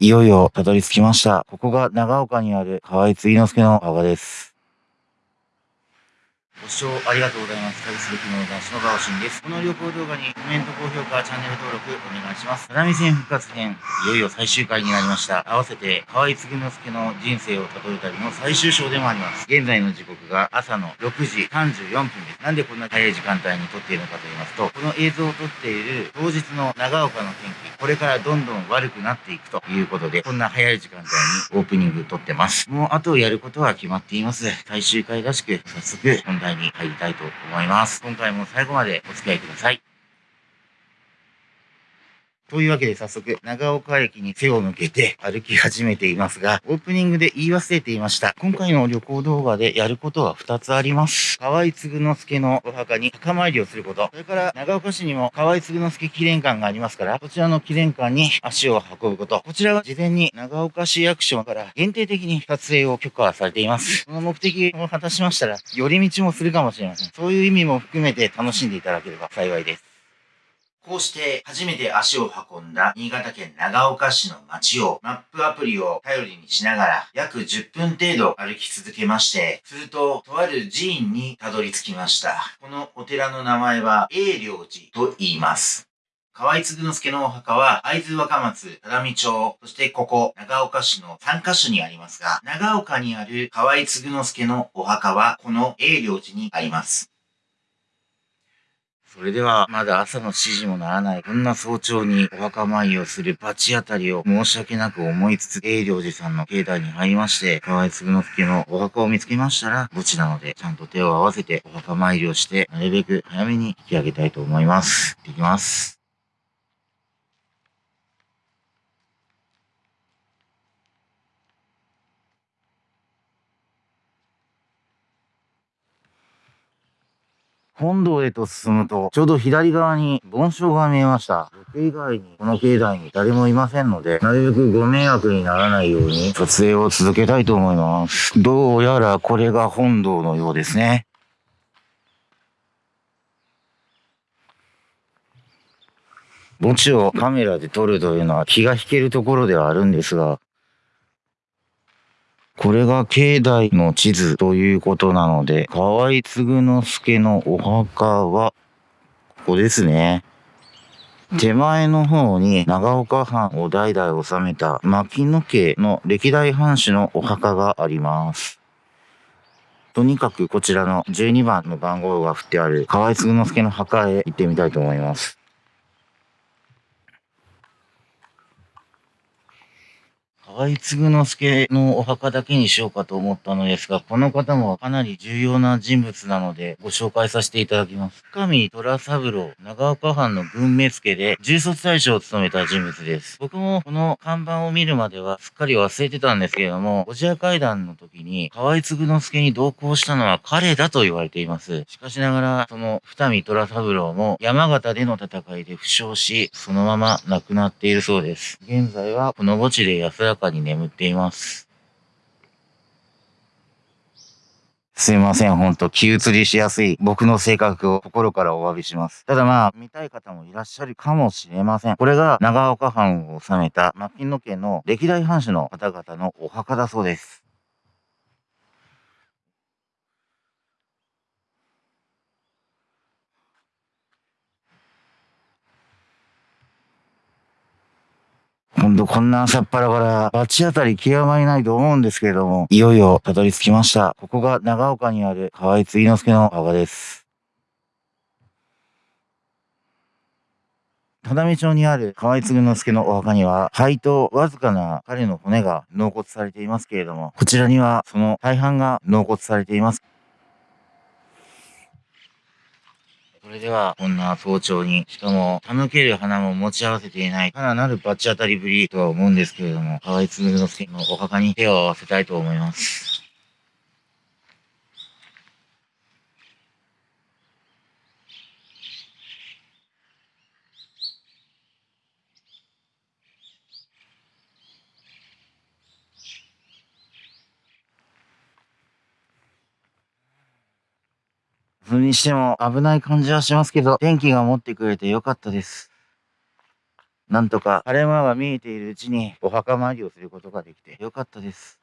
いよいよたどり着きました。ここが長岡にある河合継之助の墓です。ご視聴ありがとうございます。旅する気の男子の川新です。この旅行動画にコメント、高評価、チャンネル登録お願いします。只見線復活編、いよいよ最終回になりました。合わせて、河合継之助の人生をたどる旅の最終章でもあります。現在の時刻が朝の6時34分です。なんでこんな早い時間帯に撮っているのかと言いますと、この映像を撮っている当日の長岡の天気、これからどんどん悪くなっていくということで、こんな早い時間帯にオープニング撮ってます。もうあとやることは決まっています。最終回らしく、早速本題に入りたいと思います。今回も最後までお付き合いください。というわけで早速、長岡駅に背を向けて歩き始めていますが、オープニングで言い忘れていました。今回の旅行動画でやることは2つあります。河合継之助のお墓に墓参りをすること。それから長岡市にも河合継之助記念館がありますから、こちらの記念館に足を運ぶこと。こちらは事前に長岡市役所から限定的に撮影を許可されています。この目的を果たしましたら、寄り道もするかもしれません。そういう意味も含めて楽しんでいただければ幸いです。こうして初めて足を運んだ新潟県長岡市の街をマップアプリを頼りにしながら約10分程度歩き続けまして、するととある寺院にたどり着きました。このお寺の名前は永良寺と言います。河合継之助のお墓は、会津若松、只見町、そしてここ、長岡市の3カ所にありますが、長岡にある河合継之助のお墓は、この永良寺にあります。それでは、まだ朝の指示もならない、こんな早朝にお墓参りをする罰当たりを申し訳なく思いつつ、栄良寺さんの境内に入りまして、河合嗣之助のお墓を見つけましたら、墓地なので、ちゃんと手を合わせてお墓参りをして、なるべく早めに引き上げたいと思います。行ってきます。本堂へと進むと、ちょうど左側に盆栽が見えました。僕以外にこの境内に誰もいませんので、なるべくご迷惑にならないように撮影を続けたいと思います。どうやらこれが本堂のようですね。墓地をカメラで撮るというのは気が引けるところではあるんですが、これが境内の地図ということなので、河合継之助のお墓は、ここですね。手前の方に長岡藩を代々治めた牧野家の歴代藩主のお墓があります。とにかくこちらの12番の番号が振ってある河合継之助の墓へ行ってみたいと思います。河合継之助のお墓だけにしようかと思ったのですが、この方もかなり重要な人物なので、ご紹介させていただきます。深見虎三郎、長岡藩の軍目付で、重卒大将を務めた人物です。僕もこの看板を見るまではすっかり忘れてたんですけれども、おじや会談の時に、河合継之助に同行したのは彼だと言われています。しかしながら、その二見虎三郎も山形での戦いで負傷し、そのまま亡くなっているそうです。現在はこの墓地で安らかに眠っています。すいません、ほんと気移りしやすい僕の性格を心からお詫びします。ただまあ、見たい方もいらっしゃるかもしれません。これが長岡藩を治めた牧野家の歴代藩主の方々のお墓だそうです。ほんとこんな朝っぱらから罰当たり極まりないと思うんですけれども、いよいよたどり着きました。ここが長岡にある河合継之助の墓です。只見町にある河合継之助のお墓には、肺とわずかな彼の骨が納骨されていますけれども、こちらにはその大半が納骨されています。それでは、こんな早朝に、しかも、手向ける花も持ち合わせていない、かななるバッチ当たりぶりとは思うんですけれども、河合紡之助のお墓に手を合わせたいと思います。それにしても危ない感じはしますけど、天気が持ってくれてよかったです。なんとか晴れ間が見えているうちにお墓参りをすることができてよかったです。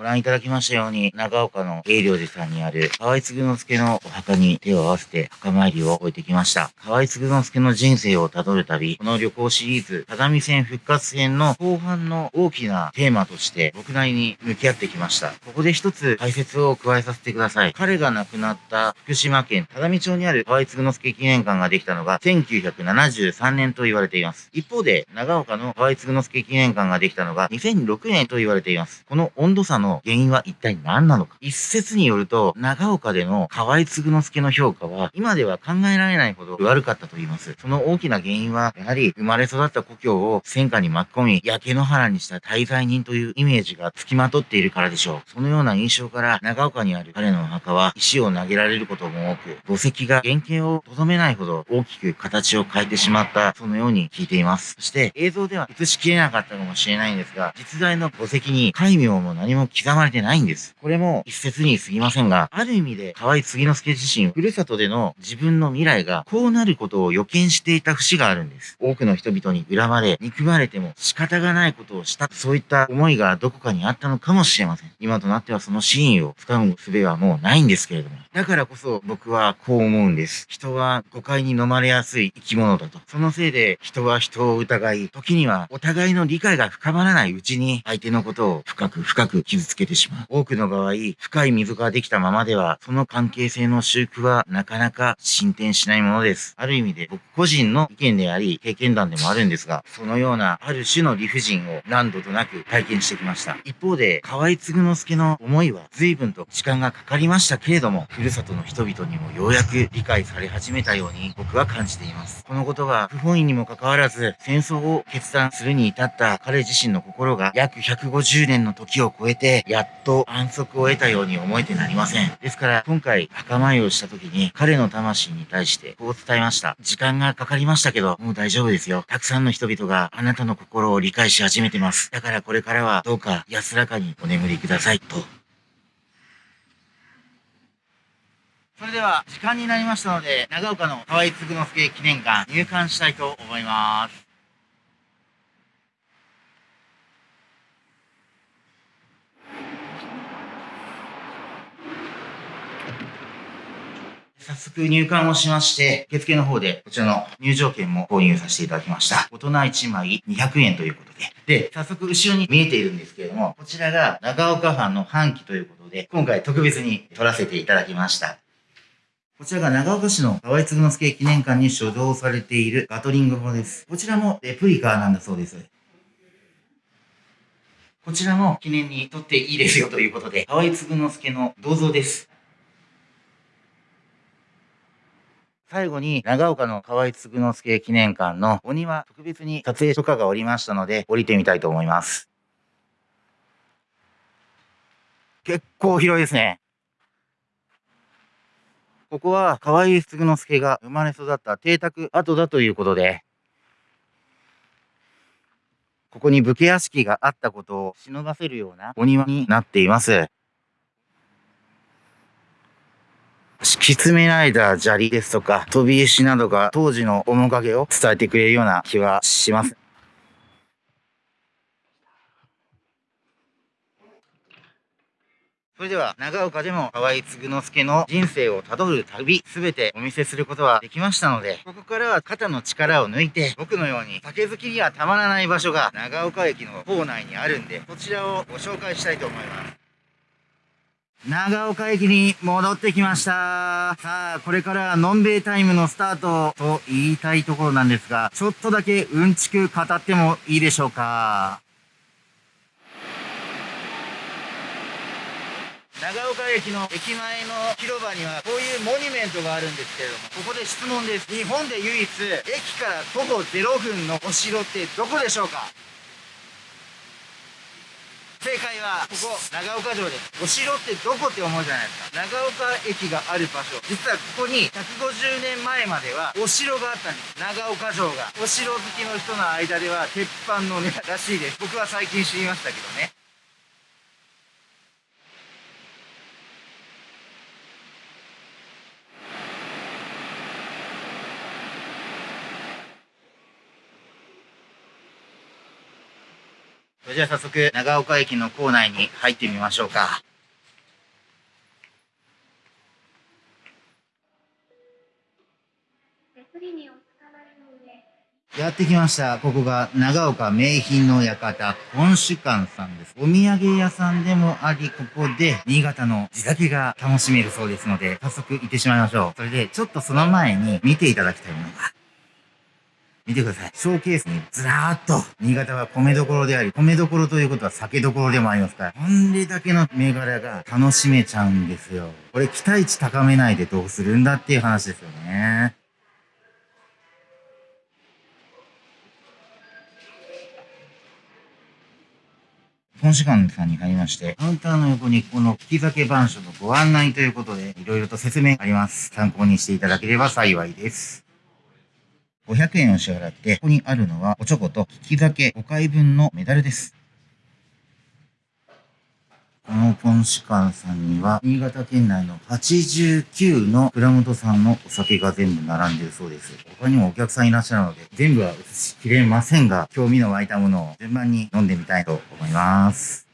ご覧いただきましたように、長岡の永良寺さんにある河合継之助のお墓に手を合わせて墓参りを終えてきました。河合継之助の人生をたどる旅、この旅行シリーズ、只線復活編の後半の大きなテーマとして僕なりに向き合ってきました。ここで一つ解説を加えさせてください。彼が亡くなった福島県只見町にある河合継之助記念館ができたのが1973年と言われています。一方で、長岡の河合継之助記念館ができたのが2006年と言われています。この温度差のの原因は一体何なのか。一説によると、長岡での河合継之助の評価は、今では考えられないほど悪かったと言います。その大きな原因は、やはり生まれ育った故郷を戦火に巻き込み、焼け野原にした滞在人というイメージが付きまとっているからでしょう。そのような印象から、長岡にある彼のお墓は、石を投げられることも多く、墓石が原型をとどめないほど大きく形を変えてしまった、そのように聞いています。そして、映像では映しきれなかったかもしれないんですが、実在の墓石に戒名も何も刻まれてないんです。これも一説に過ぎませんが、ある意味で河合杉之助自身、ふるさとでの自分の未来がこうなることを予見していた節があるんです。多くの人々に恨まれ、憎まれても仕方がないことをした、そういった思いがどこかにあったのかもしれません。今となってはその真意を掴む術はもうないんですけれども。だからこそ僕はこう思うんです。人は誤解に飲まれやすい生き物だと。そのせいで人は人を疑い、時にはお互いの理解が深まらないうちに相手のことを深く深く傷つけてしまう。多くの場合、深い溝ができたままでは、その関係性の修復はなかなか進展しないものです。ある意味で僕個人の意見であり、経験談でもあるんですが、そのようなある種の理不尽を何度となく体験してきました。一方で、河合継之助の思いは随分と時間がかかりましたけれども、ふるさとの人々にもようやく理解され始めたように僕は感じています。このことが不本意にもかかわらず、戦争を決断するに至った彼自身の心が約150年の時を超えて、やっと安息を得たように思えてなりません。ですから、今回、墓参りをした時に、彼の魂に対してこう伝えました。時間がかかりましたけど、もう大丈夫ですよ。たくさんの人々があなたの心を理解し始めてます。だからこれからはどうか安らかにお眠りください。と。それでは、時間になりましたので、長岡の河合嗣之助記念館入館したいと思います。早速入館をしまして、受付の方でこちらの入場券も購入させていただきました。大人1枚200円ということで。で、早速後ろに見えているんですけれども、こちらが長岡藩の半旗ということで、今回特別に撮らせていただきました。こちらが長岡市の河合継之助記念館に所蔵されているガトリング砲です。こちらもレプリカなんだそうです。こちらも記念に撮っていいですよということで、河合継之助の銅像です。最後に、長岡の河合嗣之助記念館のお庭、特別に撮影許可がおりましたので、降りてみたいと思います。結構広いですね。ここは河合嗣之助が生まれ育った邸宅跡だということで、ここに武家屋敷があったことを忍ばせるようなお庭になっています。敷き詰められた砂利ですとか、飛び石などが当時の面影を伝えてくれるような気はします。それでは、長岡でも河合嗣之助の人生をたどる旅、すべてお見せすることはできましたので、ここからは肩の力を抜いて、僕のように酒好きにはたまらない場所が長岡駅の構内にあるんで、こちらをご紹介したいと思います。長岡駅に戻ってきました。さあ、これからのんべいタイムのスタートと言いたいところなんですが、ちょっとだけうんちく語ってもいいでしょうか。長岡駅の駅前の広場にはこういうモニュメントがあるんですけれども、ここで質問です。日本で唯一、駅から徒歩0分のお城ってどこでしょうか？正解はここ長岡城ですお城ってどこって思うじゃないですか。長岡駅がある場所。実はここに150年前まではお城があったんです。長岡城が。お城好きの人の間では鉄板のねらしいです。僕は最近知りましたけどね。それじゃあ早速、長岡駅の構内に入ってみましょうか。やってきました。ここが長岡名品の館、本酒館さんです。お土産屋さんでもあり、ここで新潟の地酒が楽しめるそうですので、早速行ってしまいましょう。それで、ちょっとその前に見ていただきたいものが、見てください。ショーケースにずらーっと、新潟は米どころであり、米どころということは酒どころでもありますから、これだけの銘柄が楽しめちゃうんですよ。これ期待値高めないでどうするんだっていう話ですよね。本士館さんに入りまして、カウンターの横にこの利き酒番所のご案内ということで、いろいろと説明あります。参考にしていただければ幸いです。500円を支払って、ここにあるのはおちょこと利き酒5回分のメダルです。このポンシカンさんには、新潟県内の89の蔵元さんのお酒が全部並んでるそうです。他にもお客さんいらっしゃるので、全部は映しきれませんが、興味の湧いたものを順番に飲んでみたいと思います。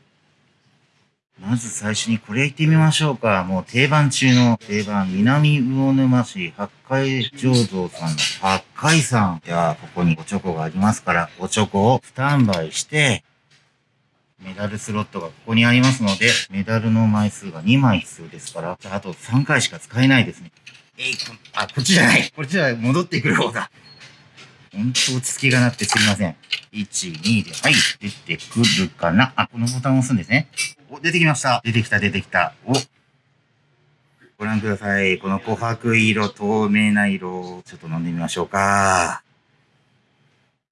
まず最初にこれ行ってみましょうか。もう定番中の定番、南魚沼市八海醸造さんの八海さん。では、ここにおチョコがありますから、おチョコをスタンバイして、メダルスロットがここにありますので、メダルの枚数が2枚必要ですから、じゃああと3回しか使えないですね。えい、あ、こっちじゃないこっちじゃない戻ってくる方だ。ほんと落ち着きがなくてすみません。1、2で、はい、出てくるかなあ、このボタンを押すんですね。お、出てきました。出てきた、出てきた。お、ご覧ください。この琥珀色、透明な色、ちょっと飲んでみましょうか。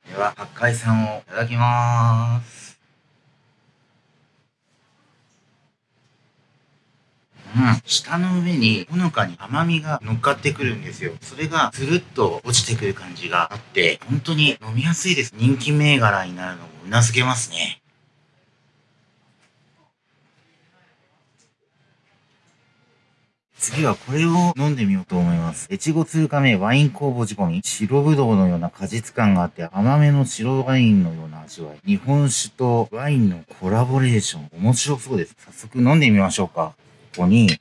では、八海さんをいただきます。うん、舌の上にほのかに甘みが乗っかってくるんですよ。それがつるっと落ちてくる感じがあって、本当に飲みやすいです。人気銘柄になるのもうなずけますね。次はこれを飲んでみようと思います。越後通過目ワイン酵母仕込み。白ぶどうのような果実感があって甘めの白ワインのような味わい。日本酒とワインのコラボレーション。面白そうです。早速飲んでみましょうか。ここに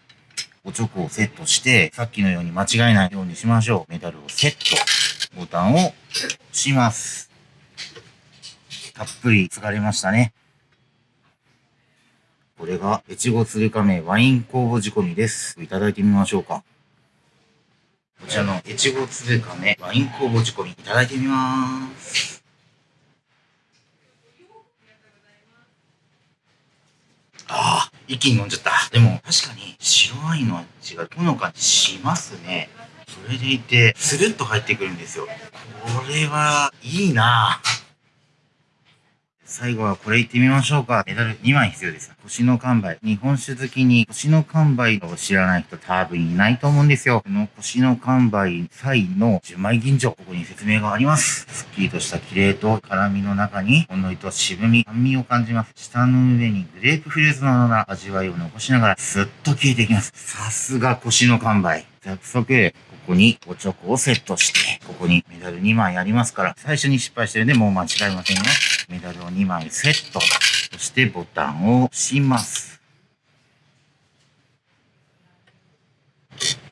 おチョコをセットして、さっきのように間違えないようにしましょう。メダルをセット。ボタンを押します。たっぷり疲れましたね。これが、越後鶴亀ワイン酵母仕込みです。いただいてみましょうか。こちらの越後鶴亀ワイン酵母仕込みいただいてみます。ああ、一気に飲んじゃった。でも、確かに白ワインの味がほのかにしますね。それでいて、スルッと入ってくるんですよ。これは、いいなぁ。最後はこれ行ってみましょうか。メダル2枚必要です。星の完売。日本酒好きに星の完売を知らない人多分いないと思うんですよ。この星の完売際の10枚銀醸。ここに説明があります。すっきりとした綺麗と辛みの中にほんのりと渋み、酸味を感じます。舌の上にグレープフルーツのような味わいを残しながらスッと消えていきます。さすが星の完売。早速、ここにおチョコをセットして、ここにメダル2枚ありますから、最初に失敗してるんでもう間違いませんよ。メダルを2枚セット。そしてボタンを押します。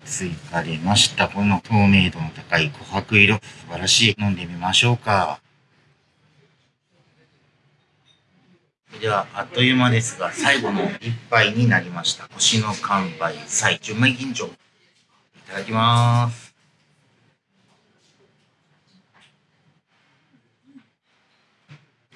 追加れました。この透明度の高い琥珀色。素晴らしい。飲んでみましょうか。では、あっという間ですが、最後の一杯になりました。星の完売祭、純米吟醸。ただきます。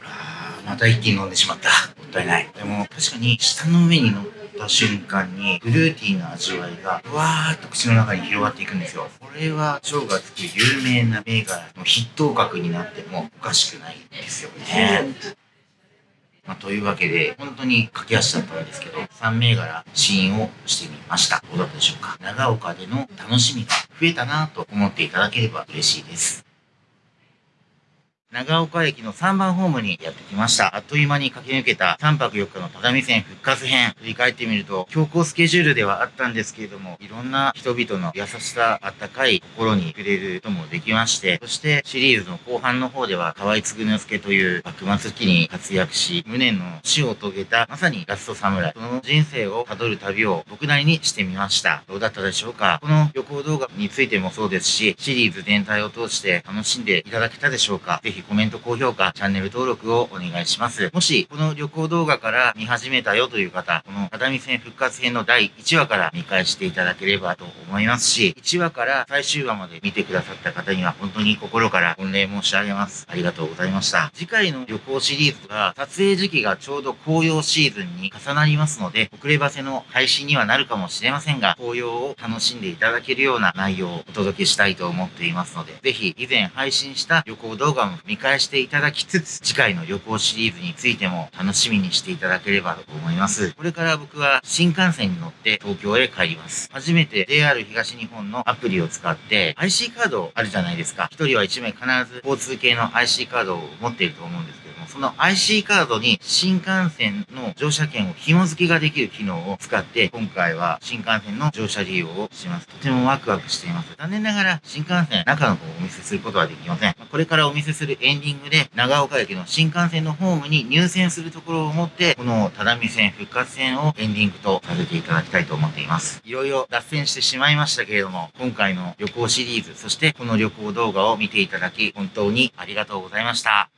あまた一気に飲んでしまった。もったいない。でも確かに舌の上に乗った瞬間にフルーティーな味わいがふわーっと口の中に広がっていくんですよ。これは腸がつく有名な銘柄の筆頭格になってもおかしくないんですよね。まあ、というわけで、本当に駆け足だったんですけど、3銘柄試飲をしてみました。どうだったでしょうか？長岡での楽しみが増えたなと思っていただければ嬉しいです。長岡駅の3番ホームにやってきました。あっという間に駆け抜けた3泊4日の只見線復活編。振り返ってみると、強行スケジュールではあったんですけれども、いろんな人々の優しさ、あったかい心に触れることもできまして、そしてシリーズの後半の方では、河合嗣之助という幕末期に活躍し、無念の死を遂げた、まさにラスト侍。その人生を辿る旅を僕なりにしてみました。どうだったでしょうか？この旅行動画についてもそうですし、シリーズ全体を通して楽しんでいただけたでしょうか？ぜひコメント、高評価、チャンネル登録をお願いします。もし、この旅行動画から見始めたよという方、この只見線復活編の第1話から見返していただければと思います思いますし、1話から最終話まで見てくださった方には本当に心から御礼申し上げます。ありがとうございました。次回の旅行シリーズは、撮影時期がちょうど紅葉シーズンに重なりますので、遅ればせの配信にはなるかもしれませんが、紅葉を楽しんでいただけるような内容をお届けしたいと思っていますので、ぜひ以前配信した旅行動画も見返していただきつつ、次回の旅行シリーズについても楽しみにしていただければと思います。これから僕は新幹線に乗って東京へ帰ります。初めて JR 東日本のアプリを使って IC カードあるじゃないですか。一人は一名必ず交通系の IC カードを持っていると思うんです、その IC カードに新幹線の乗車券を紐付けができる機能を使って、今回は新幹線の乗車利用をします。とてもワクワクしています。残念ながら新幹線中の方をお見せすることはできません。これからお見せするエンディングで長岡駅の新幹線のホームに入線するところを持って、この只見線復活線をエンディングとさせていただきたいと思っています。いろいろ脱線してしまいましたけれども、今回の旅行シリーズ、そしてこの旅行動画を見ていただき、本当にありがとうございました。